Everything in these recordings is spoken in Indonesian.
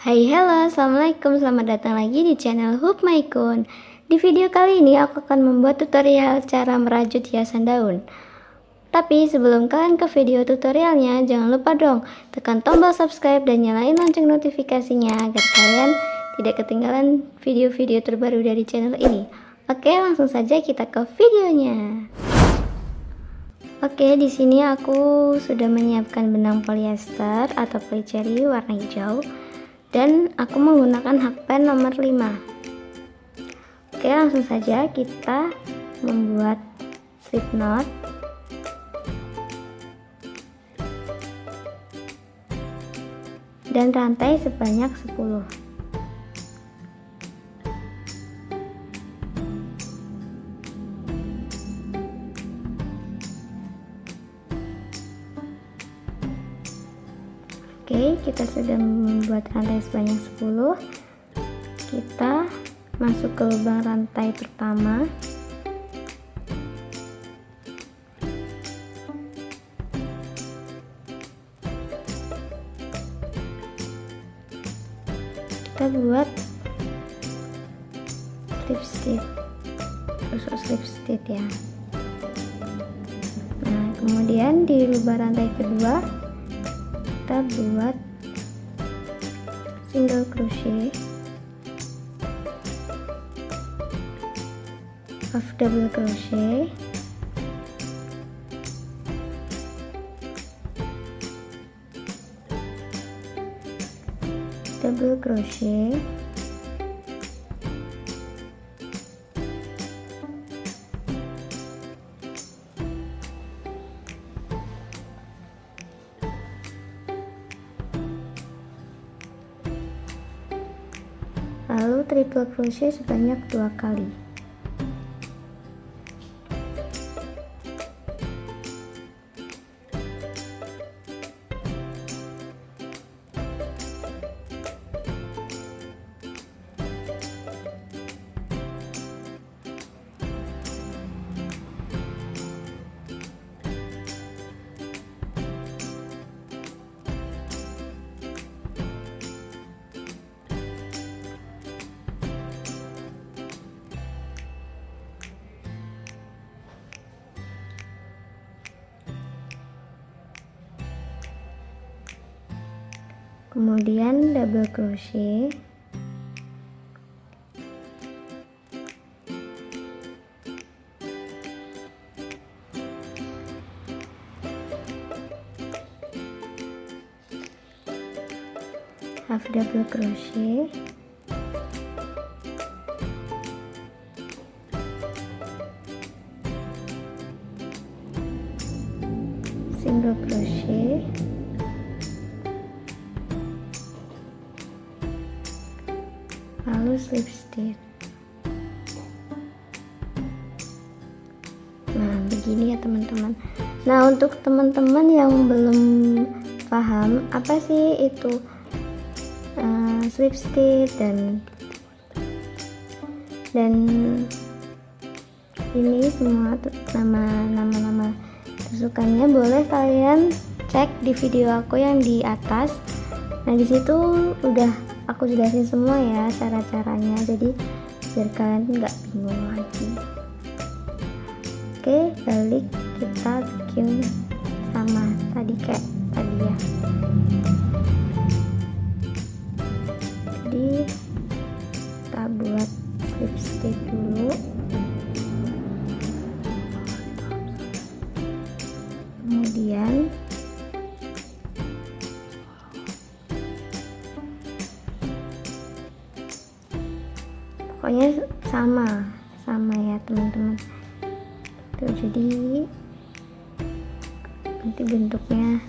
Hai halo. Assalamualaikum. Selamat datang lagi di channel Hoop Maikun Di video kali ini aku akan membuat tutorial cara merajut hiasan daun. Tapi sebelum kalian ke video tutorialnya jangan lupa dong tekan tombol subscribe dan nyalain lonceng notifikasinya agar kalian tidak ketinggalan video-video terbaru dari channel ini. Oke langsung saja kita ke videonya. Oke, di sini aku sudah menyiapkan benang polyester atau polycherry warna hijau dan aku menggunakan hakpen nomor 5 oke langsung saja kita membuat slip knot dan rantai sebanyak 10 kita sudah membuat rantai sebanyak 10. Kita masuk ke lubang rantai pertama. Kita buat slip stitch. Tusuk slip stitch ya. Nah, kemudian di lubang rantai kedua kita buat single crochet half double crochet. Double crochet lalu triple crochet sebanyak dua kali kemudian double crochet. Half double crochet lalu slip stitch nah begini ya teman-teman. Nah untuk teman-teman yang belum paham apa sih itu uh, slip stitch dan dan ini semua nama-nama tusukannya boleh kalian cek di video aku yang di atas. Nah di situ udah aku jelasin semua ya cara-caranya. Jadi biar kalian nggak bingung lagi. Oke balik kita bikin sama tadi kayak tadi ya pokoknya sama sama ya teman-teman. Tuh jadi nanti bentuknya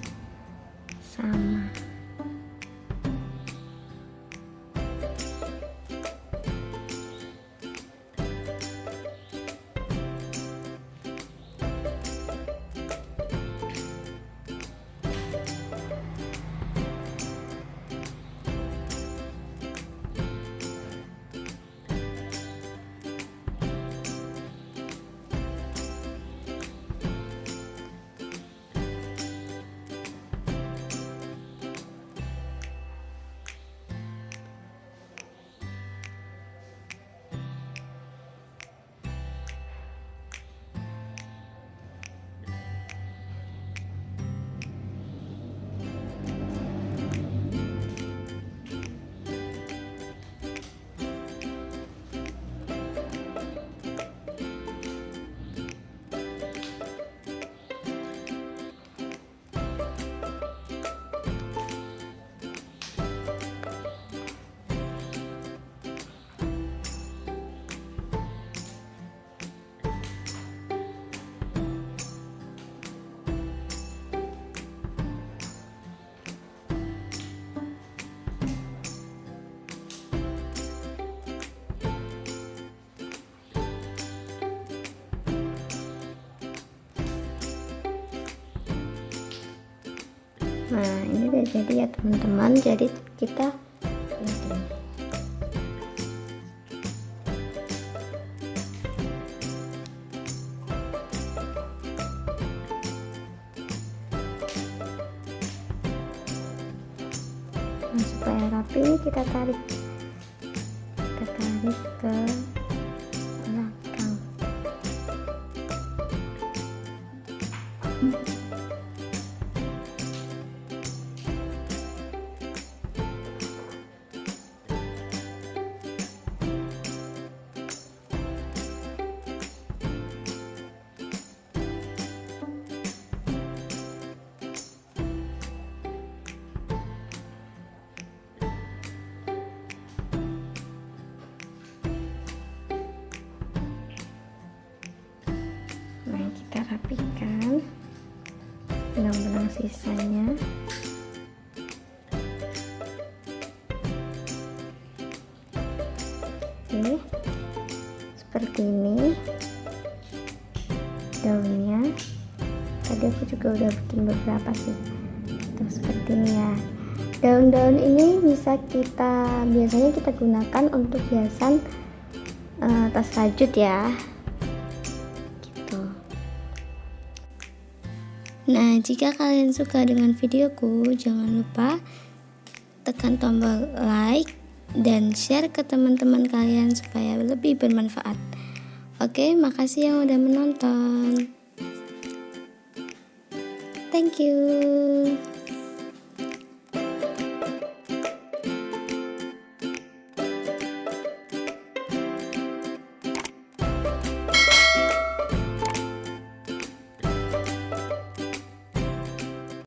nah ini udah jadi ya teman-teman. Jadi kita nah, supaya rapi kita tarik kita tarik ke rapikan benang-benang sisanya. Oke seperti ini daunnya. Tadi aku juga udah bikin beberapa sih. Tuh seperti ini ya. Daun-daun ini bisa kita biasanya kita gunakan untuk hiasan uh, tas rajut ya nah jika kalian suka dengan videoku jangan lupa tekan tombol like dan share ke teman-teman kalian supaya lebih bermanfaat. Oke makasih yang udah menonton. Thank you